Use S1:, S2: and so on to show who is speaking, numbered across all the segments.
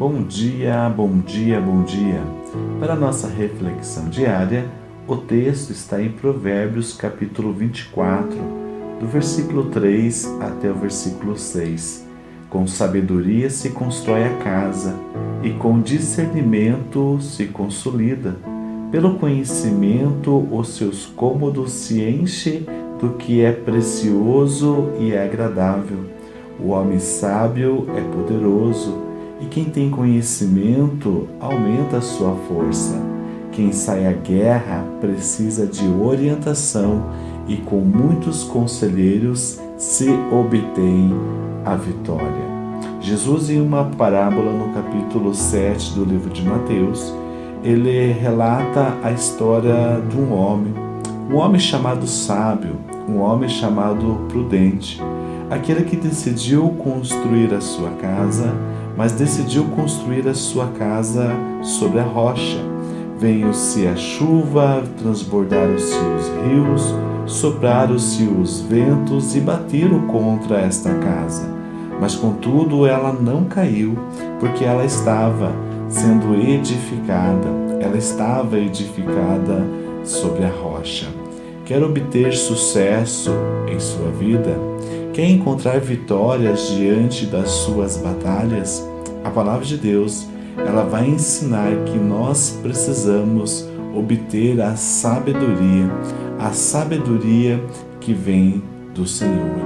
S1: Bom dia, bom dia, bom dia. Para nossa reflexão diária, o texto está em Provérbios capítulo 24, do versículo 3 até o versículo 6. Com sabedoria se constrói a casa, e com discernimento se consolida. Pelo conhecimento, os seus cômodos se enchem do que é precioso e é agradável. O homem sábio é poderoso e quem tem conhecimento aumenta a sua força. Quem sai à guerra precisa de orientação e com muitos conselheiros se obtém a vitória. Jesus, em uma parábola no capítulo 7 do livro de Mateus, ele relata a história de um homem, um homem chamado sábio, um homem chamado prudente, aquele que decidiu construir a sua casa mas decidiu construir a sua casa sobre a rocha. Veio-se a chuva, transbordaram-se os rios, sopraram-se os ventos e bateram contra esta casa. Mas contudo ela não caiu, porque ela estava sendo edificada, ela estava edificada sobre a rocha. Quer obter sucesso em sua vida? Quer encontrar vitórias diante das suas batalhas? A palavra de Deus, ela vai ensinar que nós precisamos obter a sabedoria, a sabedoria que vem do Senhor.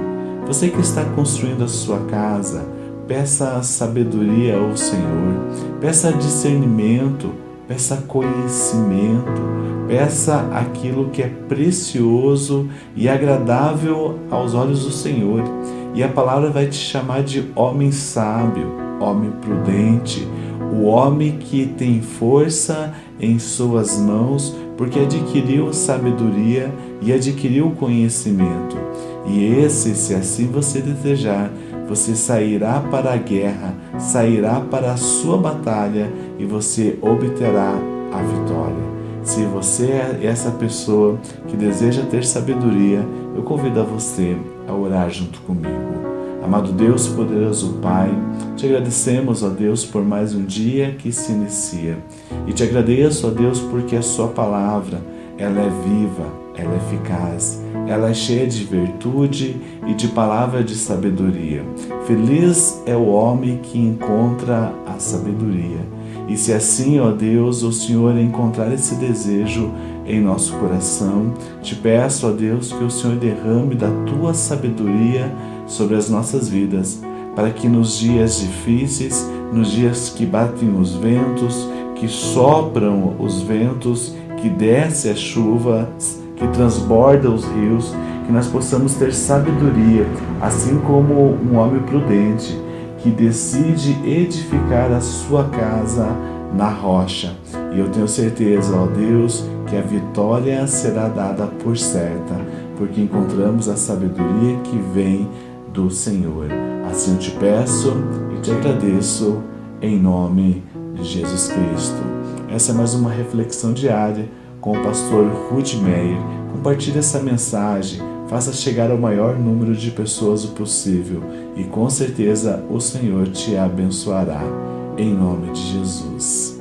S1: Você que está construindo a sua casa, peça sabedoria ao Senhor, peça discernimento, peça conhecimento, peça aquilo que é precioso e agradável aos olhos do Senhor. E a palavra vai te chamar de homem sábio, homem prudente, o homem que tem força em suas mãos, porque adquiriu sabedoria e adquiriu conhecimento. E esse, se assim você desejar, você sairá para a guerra, sairá para a sua batalha e você obterá a vitória. Se você é essa pessoa que deseja ter sabedoria, eu convido a você a orar junto comigo. Amado Deus, poderoso Pai, te agradecemos, ó Deus, por mais um dia que se inicia. E te agradeço, ó Deus, porque a sua palavra, ela é viva, ela é eficaz, ela é cheia de virtude e de palavra de sabedoria. Feliz é o homem que encontra a sabedoria. E se assim, ó Deus, o Senhor encontrar esse desejo em nosso coração, te peço, ó Deus, que o Senhor derrame da tua sabedoria sobre as nossas vidas, para que nos dias difíceis, nos dias que batem os ventos, que sopram os ventos, que desce a chuva, que transborda os rios, que nós possamos ter sabedoria, assim como um homem prudente que decide edificar a sua casa na rocha. E eu tenho certeza, ó Deus, que a vitória será dada por certa, porque encontramos a sabedoria que vem do Senhor. Assim eu te peço e te agradeço em nome de Jesus Cristo. Essa é mais uma reflexão diária com o pastor Ruth Meyer. Compartilhe essa mensagem, faça chegar ao maior número de pessoas o possível e com certeza o Senhor te abençoará. Em nome de Jesus.